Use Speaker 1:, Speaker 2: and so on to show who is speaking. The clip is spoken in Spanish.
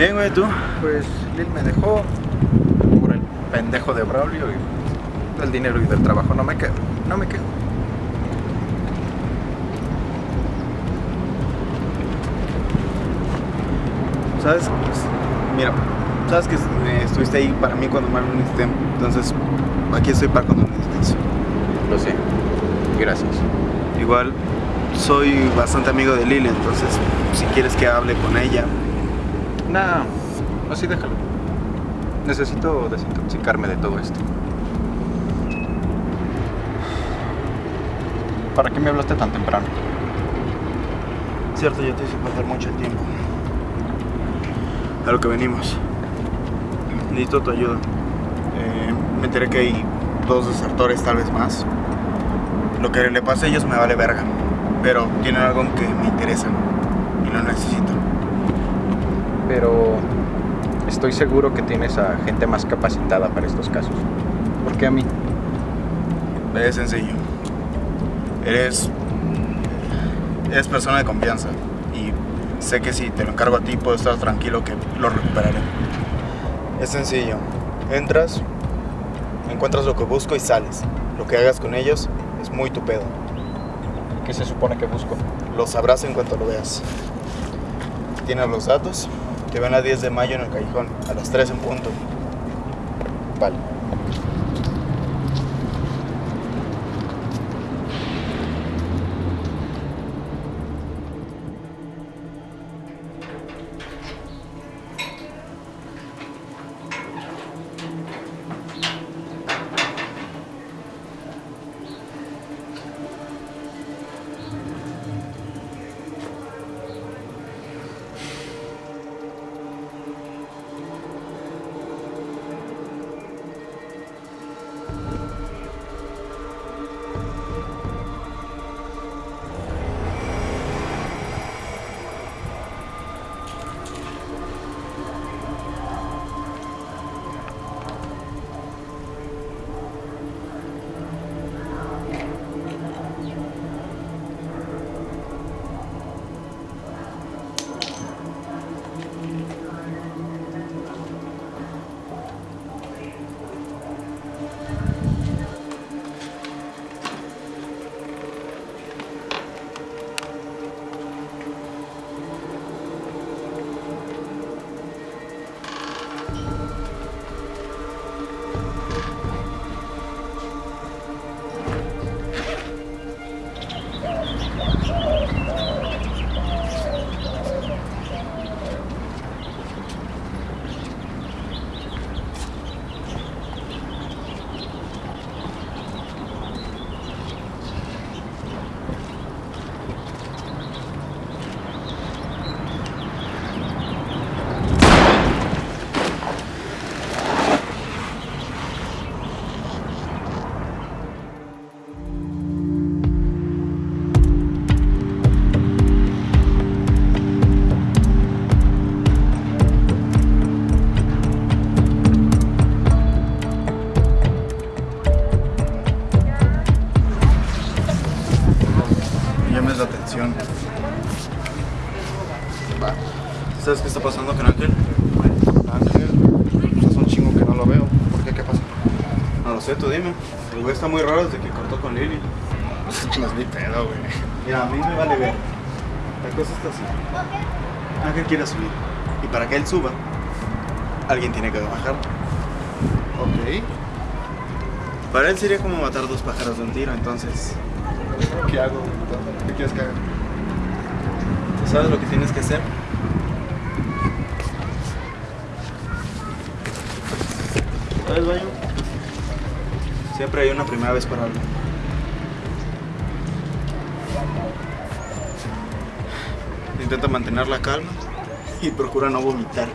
Speaker 1: Bien, güey, ¿tú?
Speaker 2: Pues Lil me dejó por el pendejo de Braulio y del dinero y del trabajo. No me quejo, no me quejo.
Speaker 1: ¿Sabes? Pues, mira, sabes que eh, estuviste ahí para mí cuando más lo necesité. Entonces, aquí estoy para cuando necesites.
Speaker 2: Lo sé. Gracias.
Speaker 1: Igual, soy bastante amigo de Lili, entonces, si quieres que hable con ella.
Speaker 2: Nah, así déjalo. Necesito desintoxicarme de todo esto. ¿Para qué me hablaste tan temprano?
Speaker 1: Cierto, yo te hice pasar mucho el tiempo. A lo que venimos. Necesito tu ayuda. Eh, me enteré que hay dos desertores, tal vez más. Lo que le pase a ellos me vale verga. Pero tienen algo que me interesa y lo necesito.
Speaker 2: Pero estoy seguro que tienes a gente más capacitada para estos casos. ¿Por qué a mí?
Speaker 1: Es sencillo. Eres. Eres persona de confianza. Y sé que si te lo encargo a ti, puedo estar tranquilo que lo recuperaré. Es sencillo. Entras, encuentras lo que busco y sales. Lo que hagas con ellos es muy tu pedo.
Speaker 2: ¿Qué se supone que busco?
Speaker 1: Lo sabrás en cuanto lo veas. Tienes los datos. Te ven a 10 de mayo en el callejón, a las 3 en punto. Vale. ¿Sabes qué está pasando con Ángel?
Speaker 2: Ángel, pues hace un chingo que no lo veo. ¿Por qué? ¿Qué pasa?
Speaker 1: No lo sé, tú dime. El güey está muy raro desde que cortó con Lily.
Speaker 2: No es mi pedo, güey.
Speaker 1: Mira, a mí me vale ver. La cosa está así. Ángel quiere subir. Y para que él suba, alguien tiene que bajar.
Speaker 2: Ok.
Speaker 1: Para él sería como matar dos pájaros de un tiro, entonces.
Speaker 2: ¿Qué hago? ¿Qué quieres que haga?
Speaker 1: ¿Tú sabes lo que tienes que hacer? ¿Sabes, baño? Siempre hay una primera vez para algo. Intenta mantener la calma y procura no vomitar.